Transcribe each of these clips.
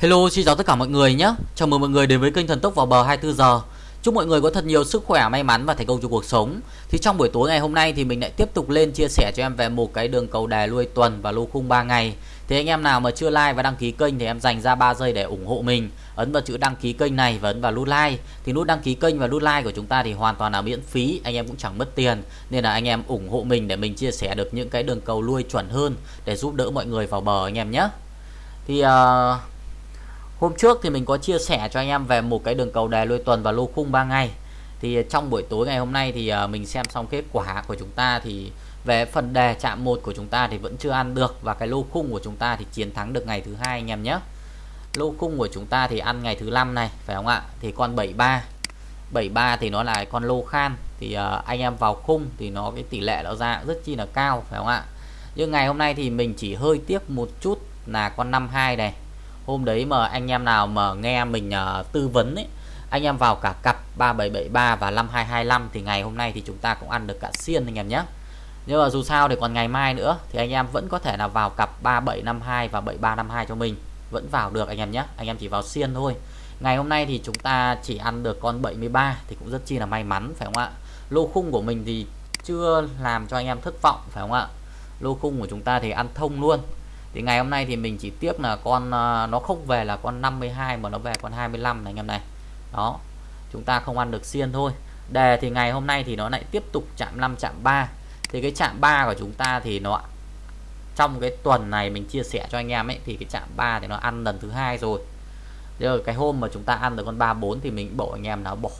Hello, xin chào tất cả mọi người nhé. Chào mừng mọi người đến với kênh Thần Tốc vào bờ 24 giờ. Chúc mọi người có thật nhiều sức khỏe, may mắn và thành công trong cuộc sống. Thì trong buổi tối ngày hôm nay thì mình lại tiếp tục lên chia sẻ cho em về một cái đường cầu đề lui tuần và lô khung 3 ngày. Thì anh em nào mà chưa like và đăng ký kênh thì em dành ra 3 giây để ủng hộ mình. Ấn vào chữ đăng ký kênh này và ấn vào nút like. Thì nút đăng ký kênh và nút like của chúng ta thì hoàn toàn là miễn phí, anh em cũng chẳng mất tiền. Nên là anh em ủng hộ mình để mình chia sẻ được những cái đường cầu lui chuẩn hơn để giúp đỡ mọi người vào bờ anh em nhé. Thì uh, Hôm trước thì mình có chia sẻ cho anh em về một cái đường cầu đề lôi tuần và lô khung 3 ngày. Thì ờ, trong buổi tối ngày hôm nay thì ờ, mình xem xong kết quả của chúng ta thì về phần đề chạm một của chúng ta thì vẫn chưa ăn được và cái lô khung của chúng ta thì chiến thắng được ngày thứ hai anh em nhé. Lô khung của chúng ta thì ăn ngày thứ năm này phải không ạ? Thì con 73 73 thì nó là con lô khan. Thì uh, anh em vào khung thì nó cái tỷ lệ nó ra rất chi là cao phải không ạ? Nhưng ngày hôm nay thì mình chỉ hơi tiếc một chút là con 52 này hôm đấy mà anh em nào mà nghe mình uh, tư vấn ấy anh em vào cả cặp 3773 và 5225 thì ngày hôm nay thì chúng ta cũng ăn được cả xiên anh em nhé. Nhưng mà dù sao thì còn ngày mai nữa thì anh em vẫn có thể là vào cặp 3752 và 7352 cho mình. Vẫn vào được anh em nhé. Anh em chỉ vào xiên thôi. Ngày hôm nay thì chúng ta chỉ ăn được con 73 thì cũng rất chi là may mắn phải không ạ? Lô khung của mình thì chưa làm cho anh em thất vọng phải không ạ? Lô khung của chúng ta thì ăn thông luôn thì ngày hôm nay thì mình chỉ tiếc là con à, nó không về là con 52 mà nó về con 25 này anh em này. Đó, chúng ta không ăn được xiên thôi. Đề thì ngày hôm nay thì nó lại tiếp tục chạm 5 chạm 3 thì cái chạm 3 của chúng ta thì nó trong cái tuần này mình chia sẻ cho anh em ấy, thì cái chạm 3 thì nó ăn lần thứ hai rồi. Giờ cái hôm mà chúng ta ăn được con 34 thì mình bộ anh em nó bỏ,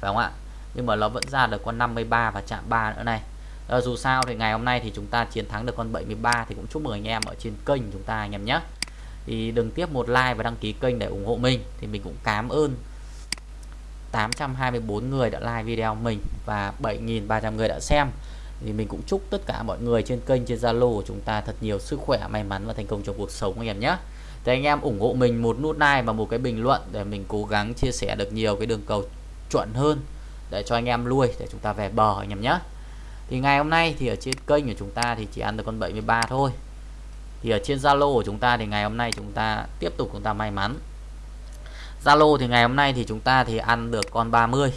phải không ạ? Nhưng mà nó vẫn ra được con 53 và chạm 3 nữa này à, dù sao thì ngày hôm nay thì chúng ta chiến thắng được con 73 thì cũng chúc mừng anh em ở trên kênh chúng ta anh em nhé. Thì đừng tiếp một like và đăng ký kênh để ủng hộ mình thì mình cũng cảm ơn 824 người đã like video mình và 7.300 người đã xem. Thì mình cũng chúc tất cả mọi người trên kênh trên Zalo của chúng ta thật nhiều sức khỏe may mắn và thành công trong cuộc sống anh em nhé. Thì anh em ủng hộ mình một nút like và một cái bình luận để mình cố gắng chia sẻ được nhiều cái đường cầu chuẩn hơn để cho anh em lui để chúng ta về bờ anh em nhé thì ngày hôm nay thì ở trên kênh của chúng ta thì chỉ ăn được con 73 thôi. Thì ở trên Zalo của chúng ta thì ngày hôm nay chúng ta tiếp tục chúng ta may mắn. Zalo thì ngày hôm nay thì chúng ta thì ăn được con 30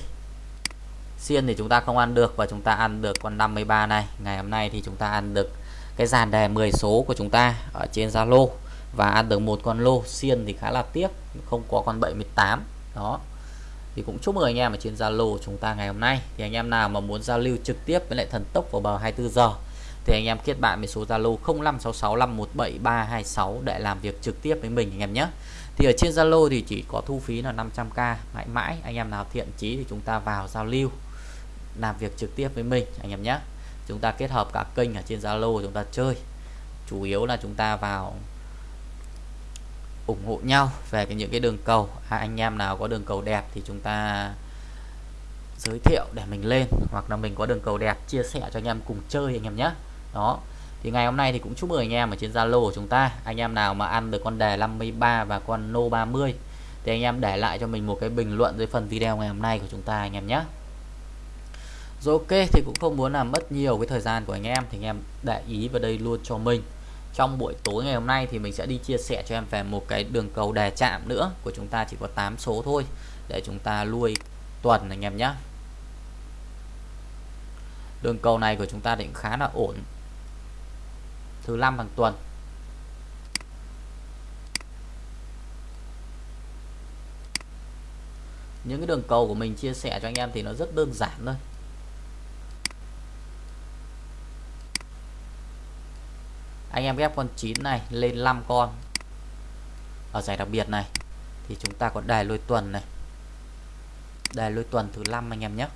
Xiên thì chúng ta không ăn được và chúng ta ăn được con 53 này. Ngày hôm nay thì chúng ta ăn được cái dàn đề 10 số của chúng ta ở trên Zalo và ăn được một con lô. Xiên thì khá là tiếc, không có con 78 đó thì cũng chúc mừng anh em ở trên Zalo chúng ta ngày hôm nay. Thì anh em nào mà muốn giao lưu trực tiếp với lại thần tốc vào bờ 24 giờ, thì anh em kết bạn với số Zalo 0566517326 để làm việc trực tiếp với mình anh em nhé. Thì ở trên Zalo thì chỉ có thu phí là 500k mãi mãi. Anh em nào thiện chí thì chúng ta vào giao lưu, làm việc trực tiếp với mình anh em nhé. Chúng ta kết hợp cả kênh ở trên Zalo chúng ta chơi. Chủ yếu là chúng ta vào ủng hộ nhau về cái những cái đường cầu. À, anh em nào có đường cầu đẹp thì chúng ta giới thiệu để mình lên hoặc là mình có đường cầu đẹp chia sẻ cho anh em cùng chơi anh em nhé. Đó. Thì ngày hôm nay thì cũng chúc mừng anh em ở trên Zalo của chúng ta. Anh em nào mà ăn được con đề 53 và con nô 30 thì anh em để lại cho mình một cái bình luận dưới phần video ngày hôm nay của chúng ta anh em nhé. Rồi ok thì cũng không muốn làm mất nhiều cái thời gian của anh em thì anh em để ý vào đây luôn cho mình trong buổi tối ngày hôm nay thì mình sẽ đi chia sẻ cho em về một cái đường cầu đề chạm nữa. Của chúng ta chỉ có 8 số thôi. Để chúng ta lui tuần anh em nhé. Đường cầu này của chúng ta định khá là ổn. Thứ năm hàng tuần. Những cái đường cầu của mình chia sẻ cho anh em thì nó rất đơn giản thôi. Anh em ghép con 9 này lên 5 con. Ở giải đặc biệt này, thì chúng ta có đài lôi tuần này. Đài lôi tuần thứ 5 anh em nhé.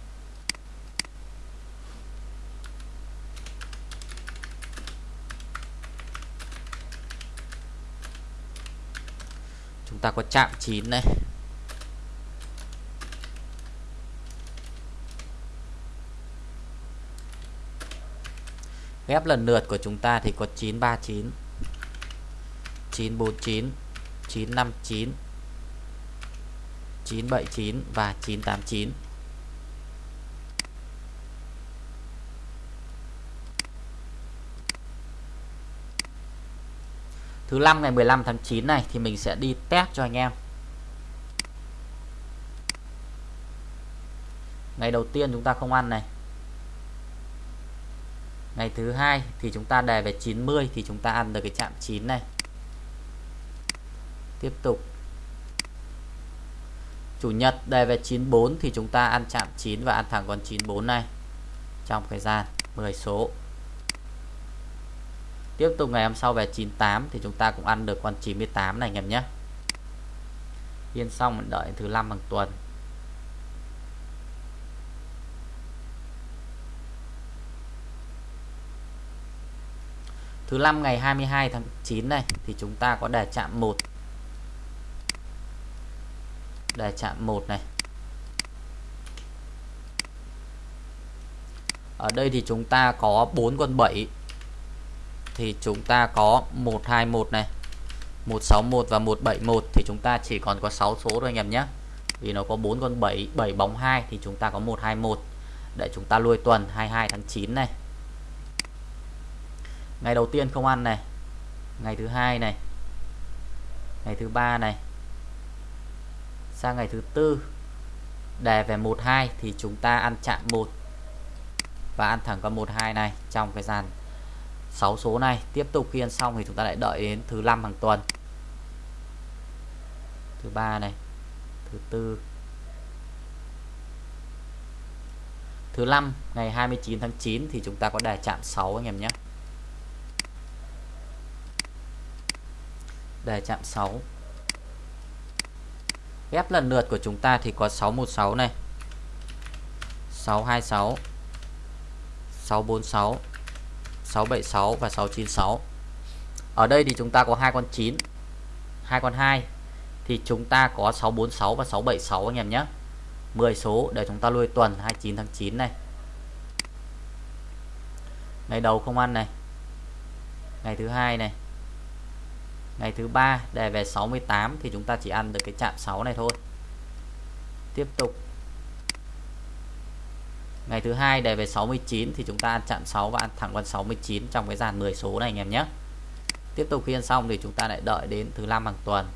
Chúng ta có chạm 9 này. Ghép lần lượt của chúng ta thì có 939 949 959 979 và 989 thứ 5 ngày 15 tháng 9 này thì mình sẽ đi test cho anh em. Ngày đầu tiên chúng ta không ăn này ngày thứ hai thì chúng ta đề về 90 thì chúng ta ăn được cái chạm 9 này. Tiếp tục. Chủ nhật đề về 94 thì chúng ta ăn chạm 9 và ăn thẳng con 94 này. Trong thời gian 10 số. Tiếp tục ngày hôm sau về 98 thì chúng ta cũng ăn được con 98 này, anh em nhé. Yên xong mình đợi thứ năm bằng tuần. Thứ năm ngày 22 tháng 9 này, thì chúng ta có đề chạm 1. Đề chạm 1 này. Ở đây thì chúng ta có 4 con 7 thì chúng ta có 121 này 161 và 171 thì chúng ta chỉ còn có 6 số thôi anh em nhé. Vì nó có 4 con 7 7 bóng 2 thì chúng ta có 121 để chúng ta nuôi tuần 22 tháng 9 này ngày đầu tiên không ăn này. Ngày thứ hai này. Ngày thứ ba này. Sang ngày thứ tư. Đề về 12 thì chúng ta ăn chạm 1 và ăn thẳng con 12 này trong cái dàn 6 số này. Tiếp tục khi ăn xong thì chúng ta lại đợi đến thứ năm hàng tuần. Thứ ba này. Thứ tư. Thứ năm, ngày 29 tháng 9 thì chúng ta có đề chạm 6 anh em nhé. Đề chạm 6 ghép lần lượt của chúng ta thì có 616 này. 626 646 676 và 696 ở đây thì chúng ta có hai con 9 hai con 2 thì chúng ta có 646 và 676 anh em nhé. 10 số để chúng ta nuôi tuần 29 tháng 9 này. Ngày đầu không ăn này. Ngày thứ hai này ngày thứ ba, đề về 68 thì chúng ta chỉ ăn được cái chạm 6 này thôi. Tiếp tục. Ngày thứ hai, đề về 69 thì chúng ta ăn chạm 6 và ăn thẳng con 69 trong cái dàn 10 số này anh em nhé. Tiếp tục khi ăn xong thì chúng ta lại đợi đến thứ năm hàng tuần.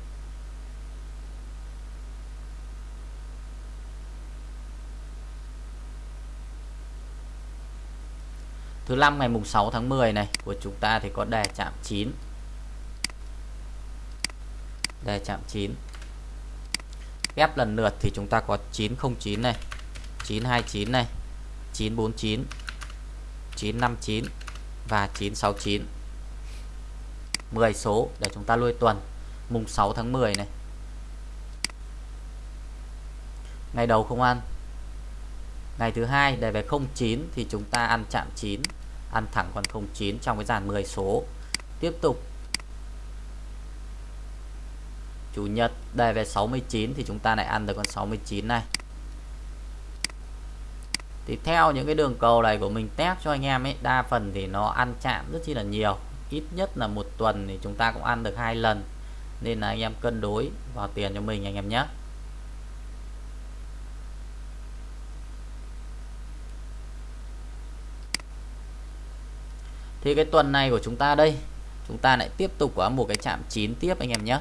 Thứ năm ngày mùng 6 tháng 10 này, của chúng ta thì có đề chạm 9 đây, chạm 9 ghép lần lượt thì chúng ta có 909 này 929 này 949 959 và 969 10 số để chúng ta nuôi tuần, mùng 6 tháng 10 này. Ngày đầu không ăn. Ngày thứ hai để về 09 thì chúng ta ăn chạm 9 ăn thẳng còn 09 trong cái dàn 10 số. Tiếp tục chủ nhật đề về 69 thì chúng ta lại ăn được con 69 này. Thì theo những cái đường cầu này của mình test cho anh em ấy, đa phần thì nó ăn chạm rất chi là nhiều. Ít nhất là một tuần thì chúng ta cũng ăn được hai lần. Nên là anh em cân đối vào tiền cho mình anh em nhé. Thì cái tuần này của chúng ta đây, chúng ta lại tiếp tục có một cái chạm 9 tiếp anh em nhé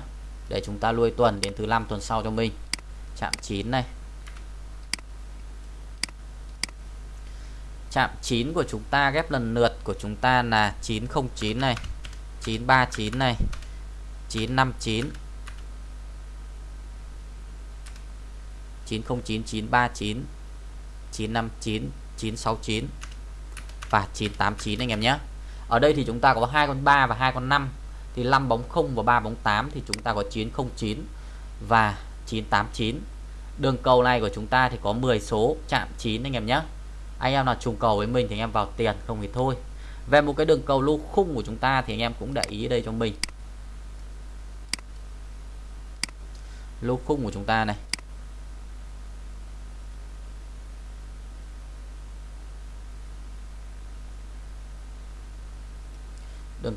để chúng ta nuôi tuần đến thứ năm tuần sau cho mình. Chạm 9 này. Chạm 9 của chúng ta ghép lần lượt của chúng ta là 909 này 939 này 959 909 939 959 969 và 989 anh em nhé. Ở đây thì chúng ta có hai con 3 và hai con 5 thì 5 bóng 0 và 3 bóng 8 thì chúng ta có 909 và 989 đường cầu này của chúng ta thì có 10 số chạm 9 anh em nhé. Anh em nào trùng cầu với mình thì anh em vào tiền, không thì thôi. Về một cái đường cầu lô khung của chúng ta thì anh em cũng để ý đây cho mình. Lô khung của chúng ta này.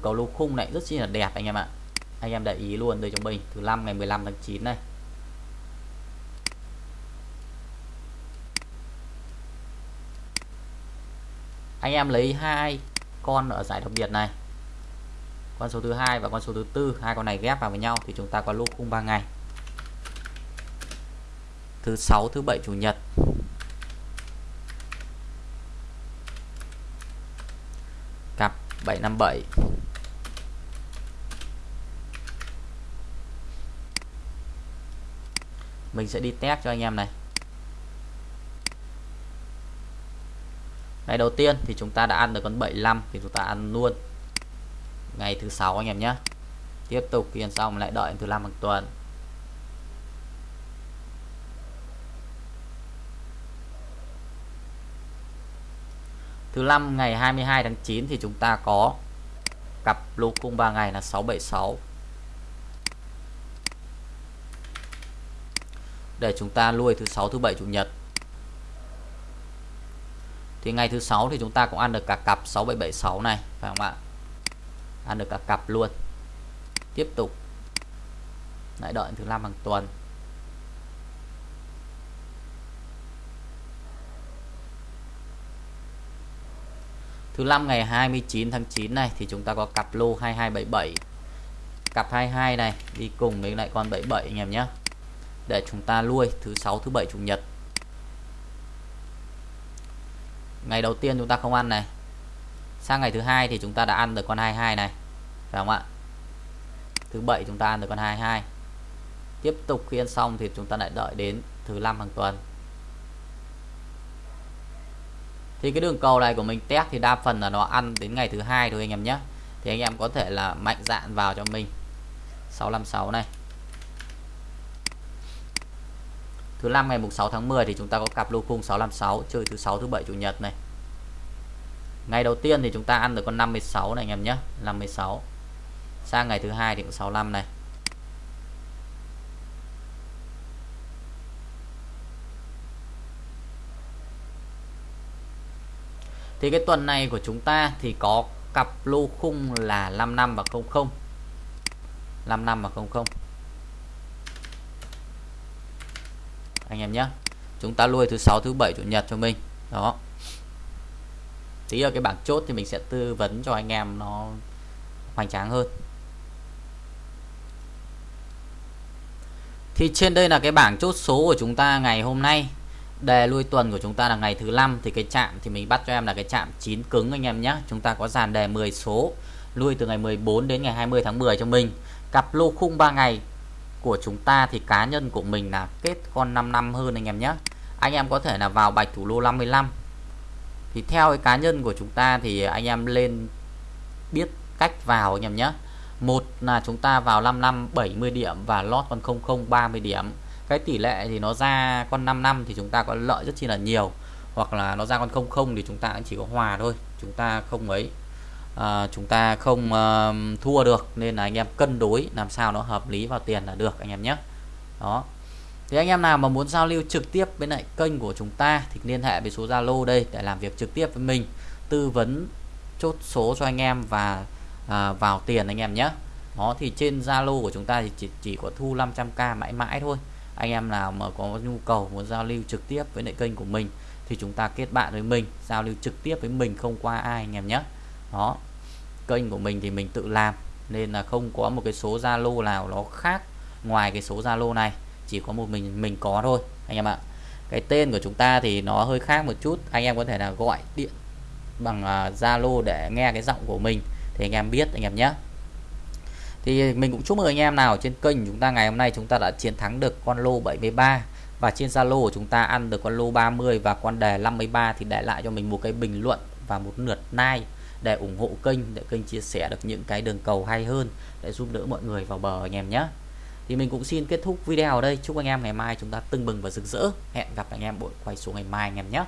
Cầu lô khung này rất chi là đẹp anh em ạ. Anh em để ý luôn, đây cho mình, thứ năm ngày 15 tháng 9 này. Anh em lấy hai con ở giải đặc biệt này. Con số thứ hai và con số thứ tư, hai con này ghép vào với nhau thì chúng ta có lô khung 3 ngày. Thứ sáu, thứ bảy, chủ nhật. Cặp 757 mình sẽ đi test cho anh em này. Ngày đầu tiên thì chúng ta đã ăn được con 75 thì chúng ta ăn luôn. Ngày thứ sáu anh em nhé. Tiếp tục khi ăn xong lại đợi thứ năm hàng tuần. Thứ năm ngày 22 tháng 9 thì chúng ta có cặp lô cung 3 ngày là 676 để chúng ta nuôi thứ sáu, thứ bảy, chủ nhật. Thì ngày thứ sáu thì chúng ta cũng ăn được cả cặp 6776 này, phải không ạ? Ăn được cả cặp luôn. Tiếp tục. Lại đợi thứ năm hàng tuần. Thứ năm ngày 29 tháng 9 này thì chúng ta có cặp lô 2277 cặp 22 này, đi cùng với lại con 77 anh em nhé để chúng ta nuôi thứ sáu, thứ bảy, chủ nhật. Ngày đầu tiên chúng ta không ăn này. Sang ngày thứ hai thì chúng ta đã ăn được con 22 này. Phải không ạ? Thứ bảy chúng ta ăn được con 22 tiếp tục khi ăn xong thì chúng ta lại đợi đến thứ năm hàng tuần. Thì cái đường cầu này của mình test thì đa phần là nó ăn đến ngày thứ hai thôi anh em nhé. Thì anh em có thể là mạnh dạn vào cho mình. 656 này. Thứ năm ngày mùng 6 tháng 10 thì chúng ta có cặp lô khung 656 chơi thứ sáu, thứ bảy, chủ nhật này. Ngày đầu tiên thì chúng ta ăn được con 56 này anh em nhé 56 sang ngày thứ hai thì cũng 65 này. Thì cái tuần này của chúng ta thì có cặp lô khung là 55 và 00 55 và 00 anh em nhé. Chúng ta nuôi thứ sáu, thứ bảy, chủ nhật cho mình. Đó. Tí ở cái bảng chốt thì mình sẽ tư vấn cho anh em nó hoành tráng hơn. Thì trên đây là cái bảng chốt số của chúng ta ngày hôm nay. Đề lui tuần của chúng ta là ngày thứ năm, thì cái chạm thì mình bắt cho em là cái chạm chín cứng anh em nhé. Chúng ta có dàn đề 10 số, lui từ ngày 14 đến ngày 20 tháng 10 cho mình. Cặp lô khung 3 ngày của chúng ta thì cá nhân của mình là kết con 5 năm hơn anh em nhé. Anh em có thể là vào bạch thủ lô 55 thì theo cái cá nhân của chúng ta thì anh em lên biết cách vào anh em nhé. Một là chúng ta vào 5 năm 70 điểm và lót con 00 30 điểm. Cái tỷ lệ thì nó ra con 5 năm thì chúng ta có lợi rất chi là nhiều. Hoặc là nó ra con 00 thì chúng ta chỉ có hòa thôi, chúng ta không ấy à, chúng ta không à, thua được nên là anh em cân đối làm sao nó hợp lý vào tiền là được anh em nhé. Đó. Thì anh em nào mà muốn giao lưu trực tiếp với lại kênh của chúng ta thì liên hệ với số Zalo đây để làm việc trực tiếp với mình tư vấn chốt số cho anh em và à, vào tiền anh em nhé. Đó thì trên Zalo của chúng ta thì chỉ, chỉ có thu 500k mãi mãi thôi. Anh em nào mà có nhu cầu muốn giao lưu trực tiếp với lại kênh của mình thì chúng ta kết bạn với mình giao lưu trực tiếp với mình không qua ai anh em nhé đó. Kênh của mình thì mình tự làm nên là không có một cái số Zalo nào nó khác ngoài cái số Zalo này. Chỉ có một mình mình có thôi anh em ạ. Cái tên của chúng ta thì nó hơi khác một chút. Anh em có thể là gọi điện bằng à, Zalo uh, để nghe cái giọng của mình thì anh em biết anh em nhé. Thì mình cũng chúc mừng anh em nào trên kênh chúng ta ngày hôm nay chúng ta đã chiến thắng được con lô 73 và trên Zalo của chúng ta ăn được con lô 30 và con đề 53 thì để lại cho mình một cái bình luận và một lượt like để ủng hộ kênh, để kênh chia sẻ được những cái đường cầu hay hơn, để giúp đỡ mọi người vào bờ anh em nhé. Thì mình cũng xin kết thúc video ở đây. Chúc anh em ngày mai chúng ta tưng bừng và rực rỡ. Hẹn gặp anh em buổi quay số ngày mai anh em nhé.